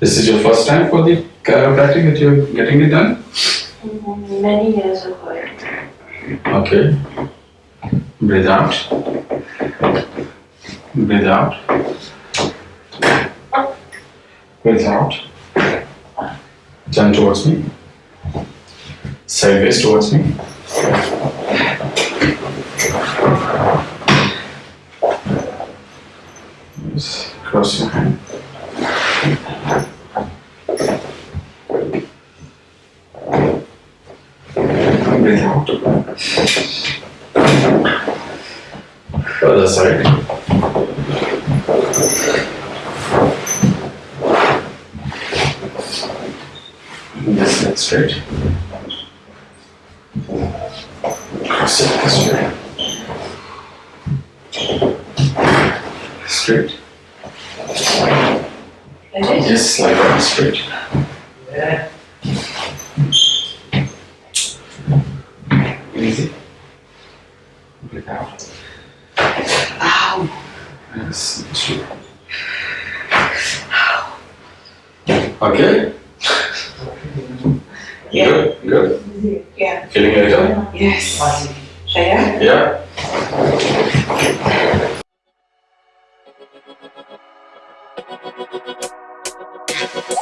This is your first time for the chiropractic that you're getting it done? Mm, Many years ago. Okay. Breathe out. Breathe out. Breathe out. Turn towards me. Sideways towards me. Yes. Cross your hand. Breathe out. Other side. Yes, that's straight. Cross it straight. Straight. Yes, like that, straight. Easy. Breathe out. Ow. Yes, straight. Okay? Yeah. Good, good. Yeah. Feeling better? Yes. Yeah. Yeah. ハハハハ。